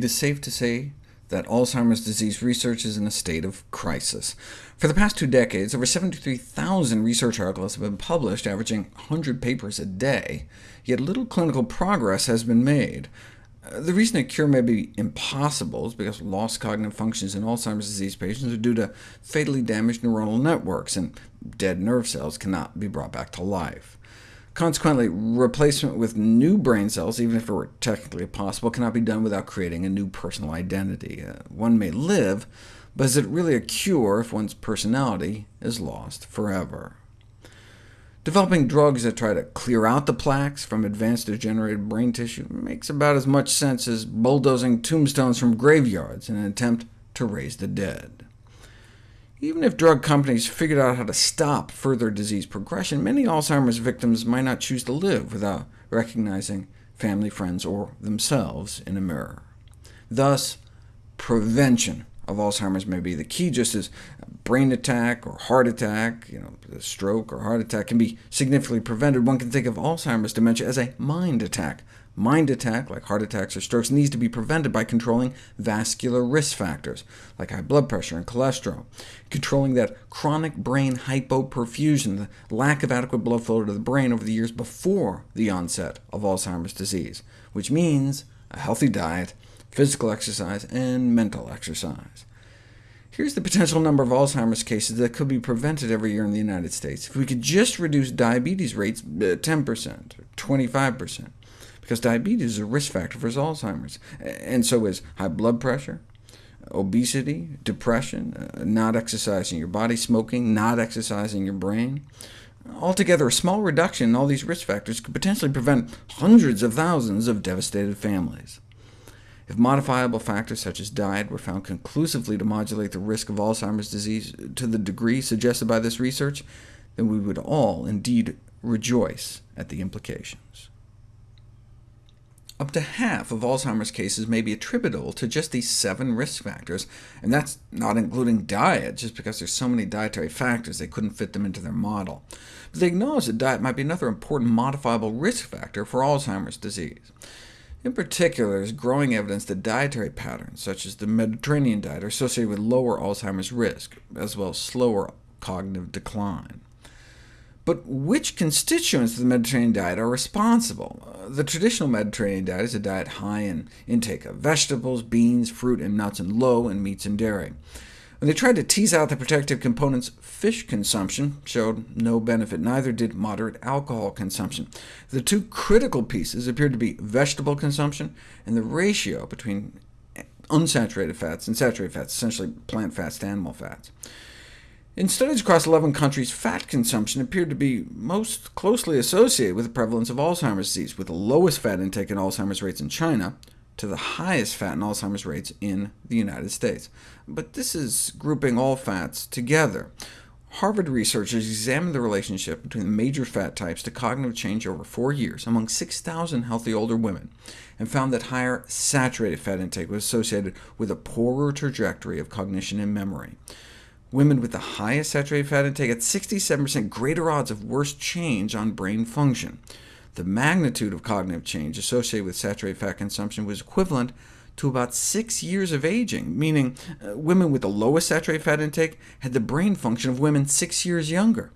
it is safe to say that Alzheimer's disease research is in a state of crisis. For the past two decades, over 73,000 research articles have been published, averaging 100 papers a day, yet little clinical progress has been made. Uh, the reason a cure may be impossible is because lost cognitive functions in Alzheimer's disease patients are due to fatally damaged neuronal networks, and dead nerve cells cannot be brought back to life. Consequently, replacement with new brain cells, even if it were technically possible, cannot be done without creating a new personal identity. Uh, one may live, but is it really a cure if one's personality is lost forever? Developing drugs that try to clear out the plaques from advanced degenerated brain tissue makes about as much sense as bulldozing tombstones from graveyards in an attempt to raise the dead. Even if drug companies figured out how to stop further disease progression, many Alzheimer's victims might not choose to live without recognizing family, friends, or themselves in a mirror. Thus, prevention of Alzheimer's may be the key, just as brain attack or heart attack, you know, stroke or heart attack can be significantly prevented. One can think of Alzheimer's dementia as a mind attack, Mind attack, like heart attacks or strokes, needs to be prevented by controlling vascular risk factors, like high blood pressure and cholesterol, controlling that chronic brain hypoperfusion, the lack of adequate blood flow to the brain over the years before the onset of Alzheimer's disease, which means a healthy diet, physical exercise, and mental exercise. Here's the potential number of Alzheimer's cases that could be prevented every year in the United States. If we could just reduce diabetes rates 10% uh, or 25%, because diabetes is a risk factor for Alzheimer's, and so is high blood pressure, obesity, depression, uh, not exercising your body, smoking, not exercising your brain. Altogether, a small reduction in all these risk factors could potentially prevent hundreds of thousands of devastated families. If modifiable factors such as diet were found conclusively to modulate the risk of Alzheimer's disease to the degree suggested by this research, then we would all indeed rejoice at the implications. Up to half of Alzheimer's cases may be attributable to just these seven risk factors, and that's not including diet, just because there's so many dietary factors they couldn't fit them into their model. But they acknowledge that diet might be another important modifiable risk factor for Alzheimer's disease. In particular, there's growing evidence that dietary patterns, such as the Mediterranean diet, are associated with lower Alzheimer's risk, as well as slower cognitive decline. But which constituents of the Mediterranean diet are responsible? Uh, the traditional Mediterranean diet is a diet high in intake of vegetables, beans, fruit, and nuts, and low in meats and dairy. When they tried to tease out the protective components, fish consumption showed no benefit, neither did moderate alcohol consumption. The two critical pieces appeared to be vegetable consumption and the ratio between unsaturated fats and saturated fats, essentially plant fats to animal fats. In studies across 11 countries, fat consumption appeared to be most closely associated with the prevalence of Alzheimer's disease, with the lowest fat intake in Alzheimer's rates in China, to the highest fat and Alzheimer's rates in the United States. But this is grouping all fats together. Harvard researchers examined the relationship between the major fat types to cognitive change over four years among 6,000 healthy older women, and found that higher saturated fat intake was associated with a poorer trajectory of cognition and memory. Women with the highest saturated fat intake had 67% greater odds of worse change on brain function. The magnitude of cognitive change associated with saturated fat consumption was equivalent to about six years of aging, meaning uh, women with the lowest saturated fat intake had the brain function of women six years younger.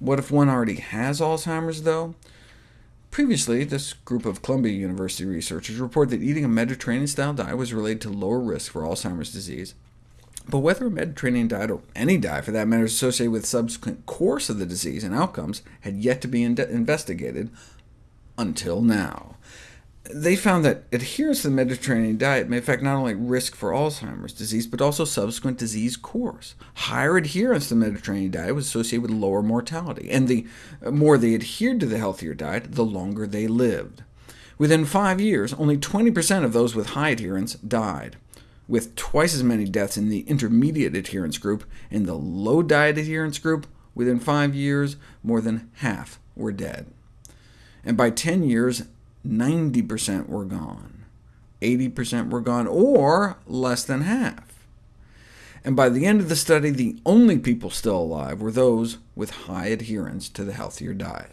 What if one already has Alzheimer's, though? Previously, this group of Columbia University researchers reported that eating a Mediterranean-style diet was related to lower risk for Alzheimer's disease, but whether a Mediterranean diet, or any diet for that matter, is associated with subsequent course of the disease and outcomes had yet to be in investigated until now. They found that adherence to the Mediterranean diet may affect not only risk for Alzheimer's disease, but also subsequent disease course. Higher adherence to the Mediterranean diet was associated with lower mortality, and the more they adhered to the healthier diet, the longer they lived. Within five years, only 20% of those with high adherence died with twice as many deaths in the intermediate adherence group. In the low diet adherence group, within five years, more than half were dead. And by 10 years, 90% were gone, 80% were gone, or less than half. And by the end of the study, the only people still alive were those with high adherence to the healthier diet.